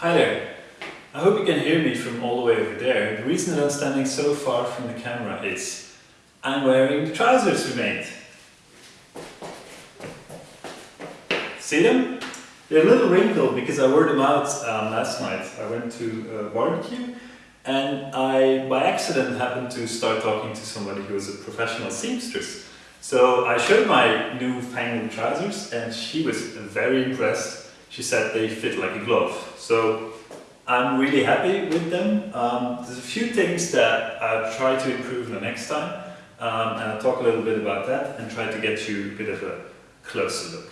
Hi there. I hope you can hear me from all the way over there. The reason that I'm standing so far from the camera is I'm wearing the trousers we made. See them? They're a little wrinkled because I wore them out um, last night. I went to a barbecue and I, by accident, happened to start talking to somebody who was a professional seamstress. So I showed my new fangled trousers and she was very impressed. She said they fit like a glove. So I'm really happy with them. Um, there's a few things that I'll try to improve the next time. Um, and I'll talk a little bit about that and try to get you a bit of a closer look.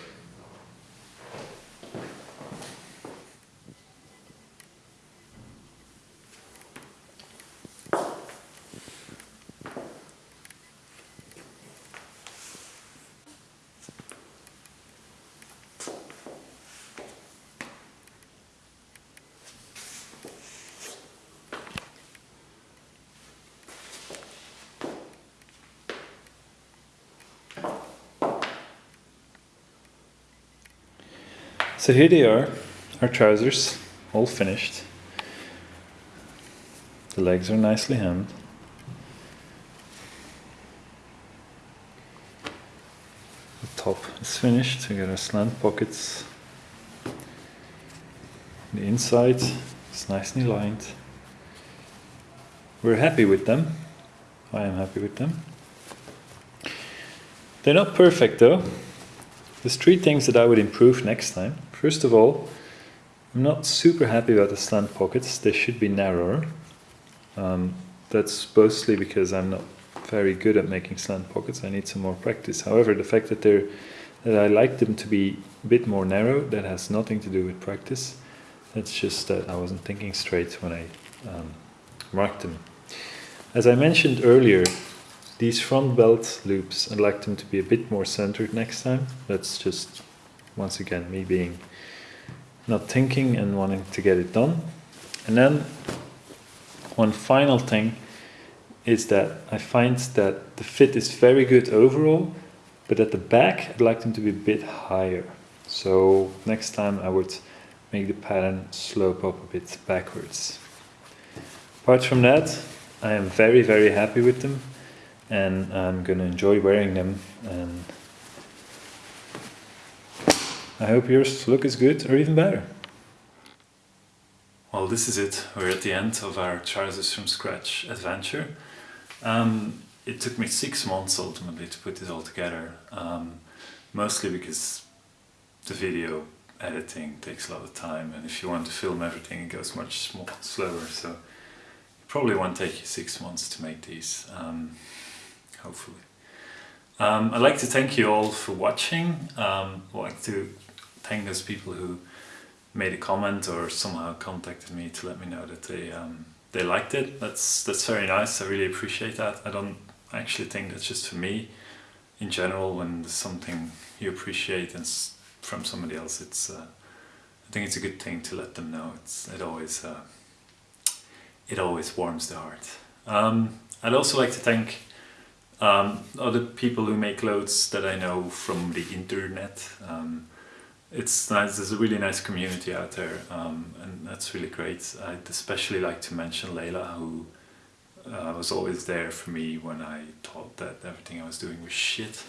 So here they are, our trousers, all finished. The legs are nicely hemmed. The top is finished, we got our slant pockets. The inside is nicely lined. We're happy with them. I am happy with them. They're not perfect though. There's three things that I would improve next time. First of all, I'm not super happy about the slant pockets. They should be narrower. Um, that's mostly because I'm not very good at making slant pockets. I need some more practice. However, the fact that they're that I like them to be a bit more narrow, that has nothing to do with practice. That's just that I wasn't thinking straight when I um, marked them. As I mentioned earlier, these front belt loops, I'd like them to be a bit more centered next time. That's just, once again, me being not thinking and wanting to get it done. And then one final thing is that I find that the fit is very good overall, but at the back I'd like them to be a bit higher. So next time I would make the pattern slope up a bit backwards. Apart from that, I am very, very happy with them and I'm going to enjoy wearing them and I hope yours look as good or even better. Well, this is it. We're at the end of our Trousers from Scratch adventure. Um, it took me six months ultimately to put this all together, um, mostly because the video editing takes a lot of time and if you want to film everything it goes much slower so it probably won't take you six months to make these. Um, hopefully. Um, I'd like to thank you all for watching. Um, I'd like to thank those people who made a comment or somehow contacted me to let me know that they um, they liked it. That's that's very nice. I really appreciate that. I don't actually think that's just for me. In general, when there's something you appreciate and from somebody else, it's uh, I think it's a good thing to let them know. It's it always uh, it always warms the heart. Um, I'd also like to thank um, other people who make clothes that I know from the internet. Um, it's nice, there's a really nice community out there um, and that's really great. I'd especially like to mention Layla who uh, was always there for me when I thought that everything I was doing was shit.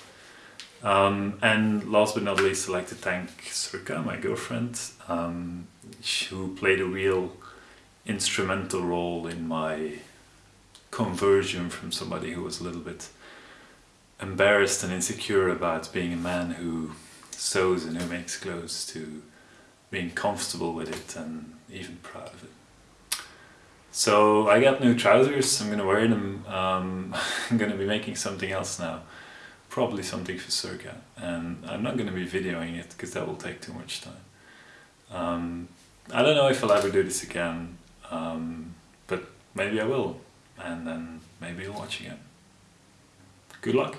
Um, and last but not least I'd like to thank Surka, my girlfriend, um, who played a real instrumental role in my conversion from somebody who was a little bit embarrassed and insecure about being a man who sews and who makes clothes to being comfortable with it and even proud of it. So I got new trousers, I'm gonna wear them, um, I'm gonna be making something else now, probably something for Surka, and I'm not gonna be videoing it because that will take too much time. Um, I don't know if I'll ever do this again, um, but maybe I will, and then maybe you'll watch again. Good luck!